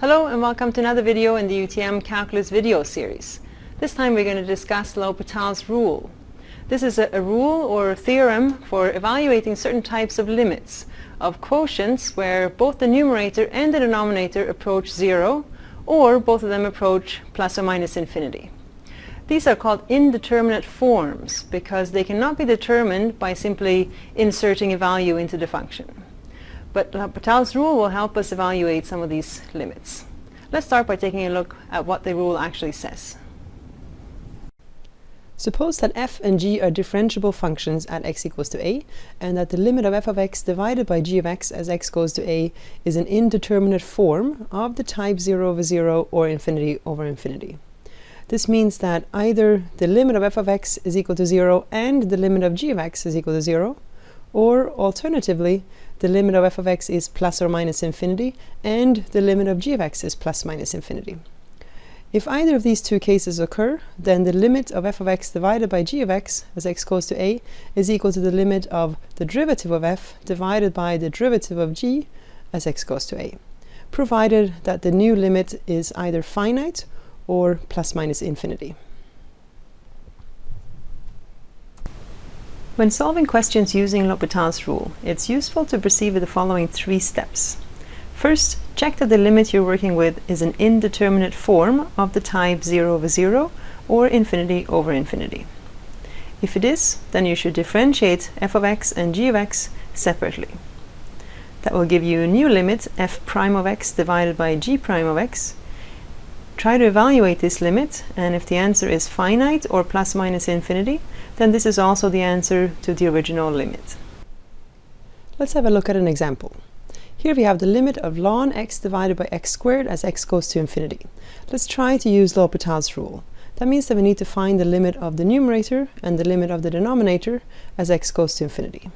Hello and welcome to another video in the UTM Calculus video series. This time we're going to discuss L'Hopital's rule. This is a, a, rule or a theorem for evaluating certain types of limits of quotients where both the numerator and the denominator approach zero or both of them approach plus or minus infinity. These are called indeterminate forms because they cannot be determined by simply inserting a value into the function. But uh, L'Hopital's rule will help us evaluate some of these limits. Let's start by taking a look at what the rule actually says. Suppose that f and g are differentiable functions at x equals to a, and that the limit of f of x divided by g of x as x goes to a is an indeterminate form of the type 0 over 0 or infinity over infinity. This means that either the limit of f of x is equal to 0 and the limit of g of x is equal to 0, or alternatively, the limit of f of x is plus or minus infinity, and the limit of g of x is plus minus infinity. If either of these two cases occur, then the limit of f of x divided by g of x as x goes to a is equal to the limit of the derivative of f divided by the derivative of g as x goes to a, provided that the new limit is either finite or plus minus infinity. When solving questions using L'Hopital's rule, it's useful to proceed with the following three steps. First, check that the limit you're working with is an indeterminate form of the type 0 over 0 or infinity over infinity. If it is, then you should differentiate f of x and g of x separately. That will give you a new limit, f prime of x divided by g prime of x. Try to evaluate this limit, and if the answer is finite or plus minus infinity, then this is also the answer to the original limit. Let's have a look at an example. Here we have the limit of ln x divided by x squared as x goes to infinity. Let's try to use L'Hopital's rule. That means that we need to find the limit of the numerator and the limit of the denominator as x goes to infinity.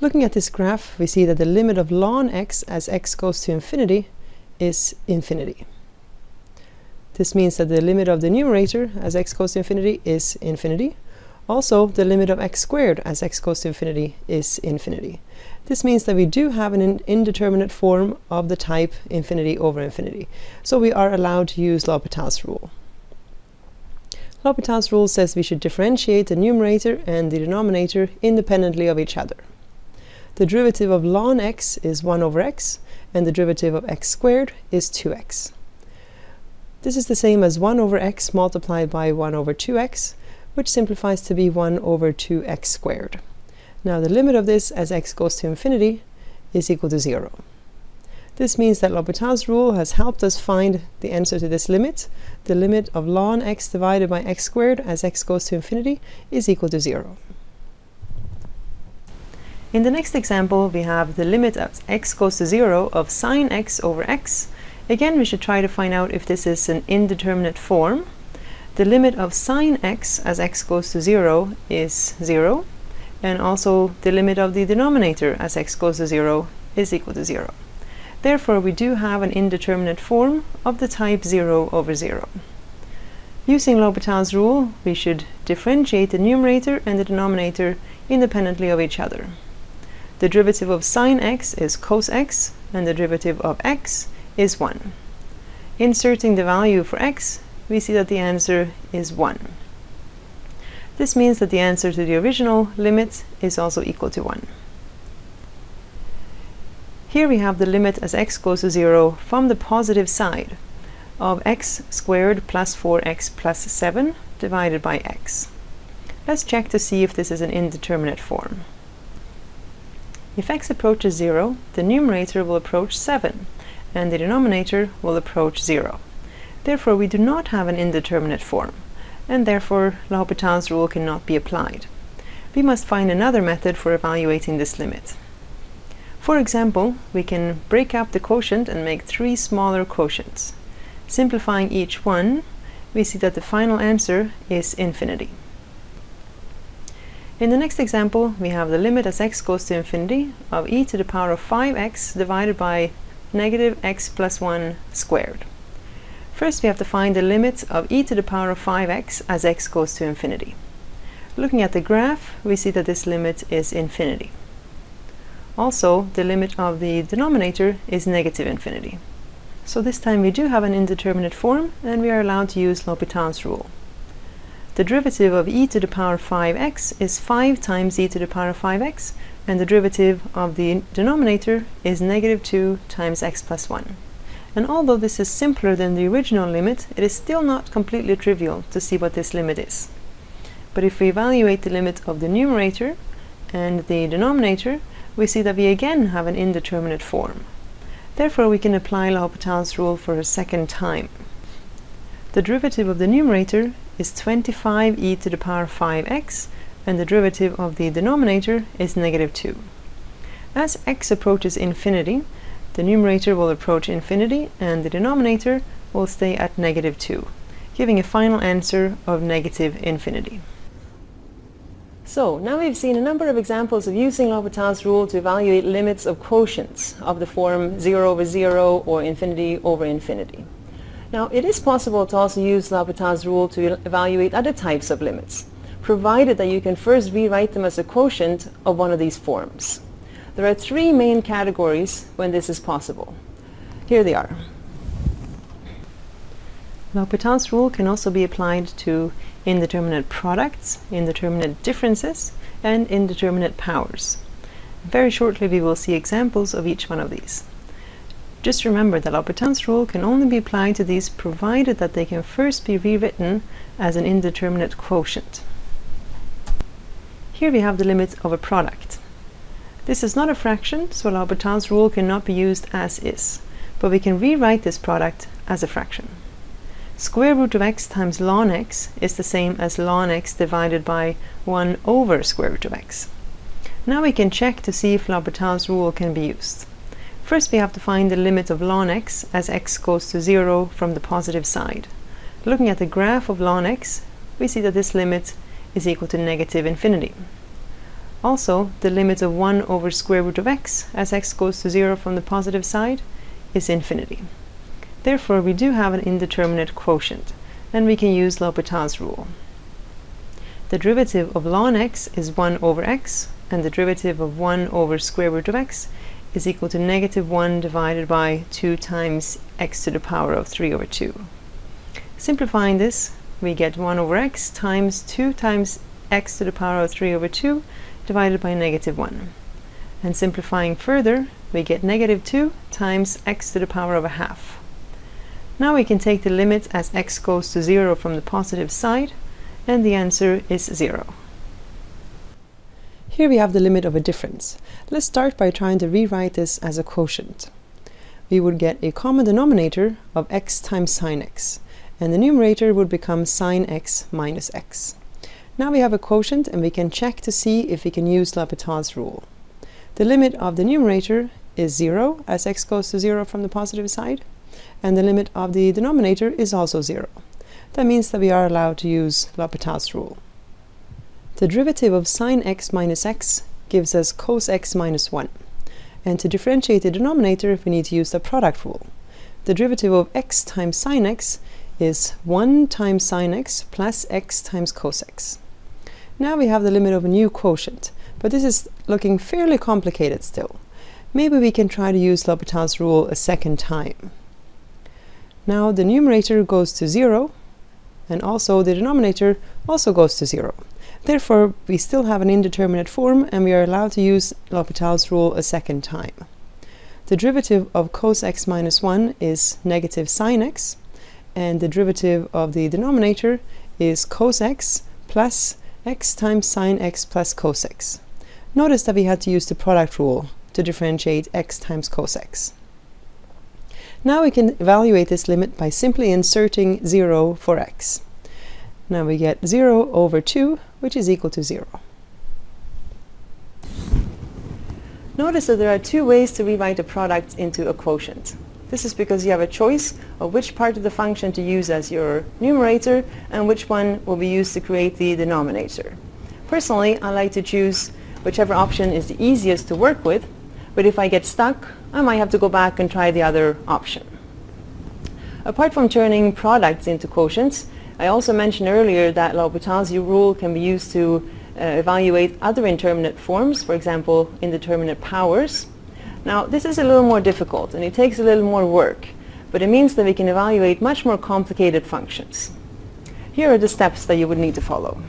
Looking at this graph, we see that the limit of ln x as x goes to infinity is infinity. This means that the limit of the numerator as x goes to infinity is infinity. Also, the limit of x squared as x goes to infinity is infinity. This means that we do have an indeterminate form of the type infinity over infinity. So we are allowed to use L'Hopital's rule. L'Hopital's rule says we should differentiate the numerator and the denominator independently of each other. The derivative of ln x is 1 over x, and the derivative of x squared is 2x. This is the same as 1 over x multiplied by 1 over 2x, which simplifies to be 1 over 2x squared. Now the limit of this as x goes to infinity is equal to 0. This means that L'Hopital's rule has helped us find the answer to this limit. The limit of ln x divided by x squared as x goes to infinity is equal to 0. In the next example, we have the limit as x goes to 0 of sine x over x Again, we should try to find out if this is an indeterminate form. The limit of sine x as x goes to 0 is 0, and also the limit of the denominator as x goes to 0 is equal to 0. Therefore, we do have an indeterminate form of the type 0 over 0. Using L'Hopital's rule, we should differentiate the numerator and the denominator independently of each other. The derivative of sine x is cos x, and the derivative of x is 1. Inserting the value for x, we see that the answer is 1. This means that the answer to the original limit is also equal to 1. Here we have the limit as x goes to 0 from the positive side of x squared plus 4x plus 7 divided by x. Let's check to see if this is an indeterminate form. If x approaches 0, the numerator will approach 7, and the denominator will approach 0. Therefore, we do not have an indeterminate form, and therefore L'Hopital's rule cannot be applied. We must find another method for evaluating this limit. For example, we can break up the quotient and make three smaller quotients. Simplifying each one, we see that the final answer is infinity. In the next example, we have the limit as x goes to infinity of e to the power of 5x divided by negative x plus 1 squared. First we have to find the limit of e to the power of 5x as x goes to infinity. Looking at the graph, we see that this limit is infinity. Also, the limit of the denominator is negative infinity. So this time we do have an indeterminate form and we are allowed to use L'Hopital's rule. The derivative of e to the power 5x is 5 times e to the power 5x and the derivative of the denominator is negative 2 times x plus 1. And although this is simpler than the original limit, it is still not completely trivial to see what this limit is. But if we evaluate the limit of the numerator and the denominator, we see that we again have an indeterminate form. Therefore, we can apply L'Hopital's rule for a second time. The derivative of the numerator is 25e to the power 5x, and the derivative of the denominator is negative 2. As x approaches infinity, the numerator will approach infinity, and the denominator will stay at negative 2, giving a final answer of negative infinity. So now we've seen a number of examples of using L'Hopital's rule to evaluate limits of quotients of the form 0 over 0 or infinity over infinity. Now it is possible to also use L'Hopital's rule to evaluate other types of limits, provided that you can first rewrite them as a quotient of one of these forms. There are three main categories when this is possible. Here they are. L'Hopital's rule can also be applied to indeterminate products, indeterminate differences, and indeterminate powers. Very shortly we will see examples of each one of these. Just remember that L'Hopital's rule can only be applied to these provided that they can first be rewritten as an indeterminate quotient. Here we have the limit of a product. This is not a fraction, so L'Hopital's rule cannot be used as is, but we can rewrite this product as a fraction. Square root of x times ln x is the same as ln x divided by 1 over square root of x. Now we can check to see if L'Hopital's rule can be used. First we have to find the limit of ln x as x goes to 0 from the positive side. Looking at the graph of ln x, we see that this limit is equal to negative infinity. Also, the limit of 1 over square root of x as x goes to 0 from the positive side is infinity. Therefore, we do have an indeterminate quotient, and we can use L'Hopital's rule. The derivative of ln x is 1 over x, and the derivative of 1 over square root of x is equal to negative 1 divided by 2 times x to the power of 3 over 2. Simplifying this, we get 1 over x times 2 times x to the power of 3 over 2 divided by negative 1. And simplifying further, we get negative 2 times x to the power of a half. Now we can take the limit as x goes to 0 from the positive side, and the answer is 0. Here we have the limit of a difference. Let's start by trying to rewrite this as a quotient. We would get a common denominator of x times sine x, and the numerator would become sine x minus x. Now we have a quotient and we can check to see if we can use L'Hopital's rule. The limit of the numerator is 0 as x goes to 0 from the positive side, and the limit of the denominator is also 0. That means that we are allowed to use L'Hopital's rule. The derivative of sine x minus x gives us cos x minus 1. And to differentiate the denominator, we need to use the product rule. The derivative of x times sine x is 1 times sine x plus x times cos x. Now we have the limit of a new quotient, but this is looking fairly complicated still. Maybe we can try to use L'Hopital's rule a second time. Now the numerator goes to 0 and also the denominator also goes to 0. Therefore, we still have an indeterminate form and we are allowed to use L'Hopital's rule a second time. The derivative of cos x minus 1 is negative sine x and the derivative of the denominator is cos x plus x times sine x plus cos x. Notice that we had to use the product rule to differentiate x times cos x. Now we can evaluate this limit by simply inserting 0 for x. Now we get 0 over 2, which is equal to 0. Notice that there are two ways to rewrite a product into a quotient. This is because you have a choice of which part of the function to use as your numerator and which one will be used to create the denominator. Personally, I like to choose whichever option is the easiest to work with, but if I get stuck, I might have to go back and try the other option. Apart from turning products into quotients, I also mentioned earlier that L'Hopital's rule can be used to uh, evaluate other indeterminate forms, for example, indeterminate powers. Now, this is a little more difficult and it takes a little more work, but it means that we can evaluate much more complicated functions. Here are the steps that you would need to follow.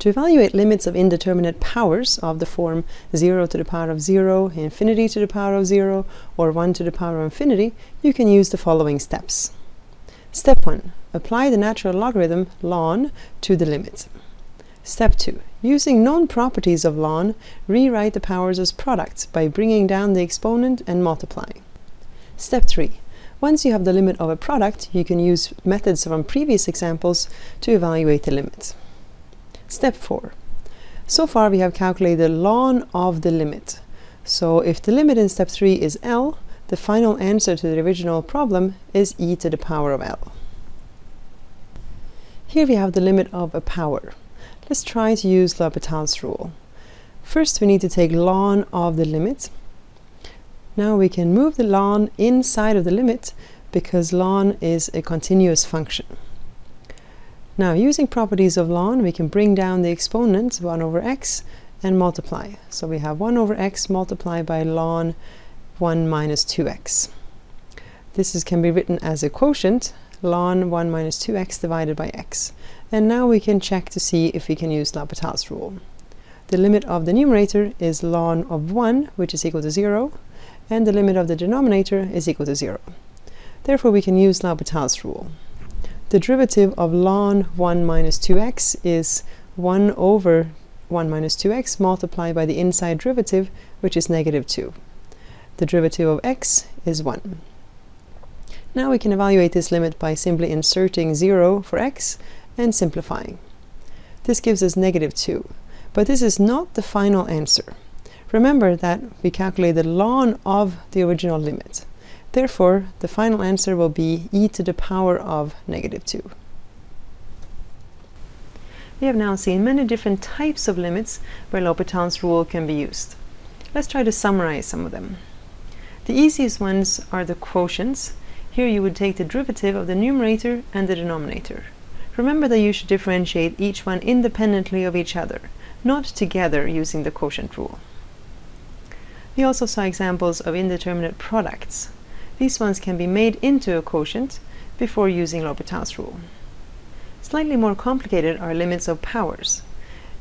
To evaluate limits of indeterminate powers of the form 0 to the power of 0, infinity to the power of 0, or 1 to the power of infinity, you can use the following steps. Step 1. Apply the natural logarithm ln to the limit. Step 2. Using known properties of ln, rewrite the powers as products by bringing down the exponent and multiplying. Step 3. Once you have the limit of a product, you can use methods from previous examples to evaluate the limit. Step 4. So far we have calculated ln of the limit. So if the limit in step 3 is L, the final answer to the original problem is e to the power of L. Here we have the limit of a power. Let's try to use L'Hopital's rule. First we need to take ln of the limit. Now we can move the ln inside of the limit because ln is a continuous function. Now, using properties of ln, we can bring down the exponent 1 over x and multiply. So we have 1 over x multiplied by ln 1 minus 2x. This is, can be written as a quotient, ln 1 minus 2x divided by x. And now we can check to see if we can use L'Hopital's rule. The limit of the numerator is ln of 1, which is equal to 0, and the limit of the denominator is equal to 0. Therefore, we can use L'Hopital's rule. The derivative of ln 1 minus 2x is 1 over 1 minus 2x multiplied by the inside derivative, which is negative 2. The derivative of x is 1. Now we can evaluate this limit by simply inserting 0 for x and simplifying. This gives us negative 2, but this is not the final answer. Remember that we calculated the ln of the original limit. Therefore, the final answer will be e to the power of negative 2. We have now seen many different types of limits where L'Hopital's rule can be used. Let's try to summarize some of them. The easiest ones are the quotients. Here you would take the derivative of the numerator and the denominator. Remember that you should differentiate each one independently of each other, not together using the quotient rule. We also saw examples of indeterminate products. These ones can be made into a quotient before using L'Hopital's rule. Slightly more complicated are limits of powers.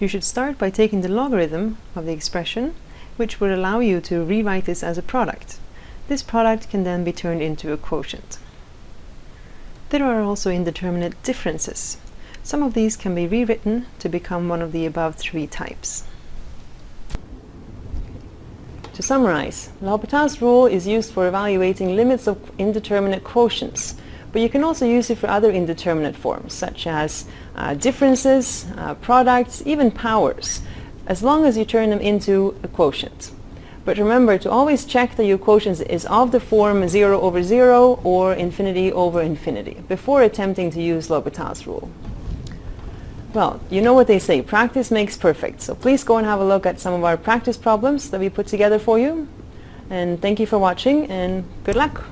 You should start by taking the logarithm of the expression, which would allow you to rewrite this as a product. This product can then be turned into a quotient. There are also indeterminate differences. Some of these can be rewritten to become one of the above three types. To summarize, L'Hopital's rule is used for evaluating limits of indeterminate quotients, but you can also use it for other indeterminate forms, such as uh, differences, uh, products, even powers, as long as you turn them into a quotient. But remember to always check that your quotient is of the form 0 over 0 or infinity over infinity before attempting to use L'Hopital's rule. Well, you know what they say, practice makes perfect. So please go and have a look at some of our practice problems that we put together for you. And thank you for watching and good luck.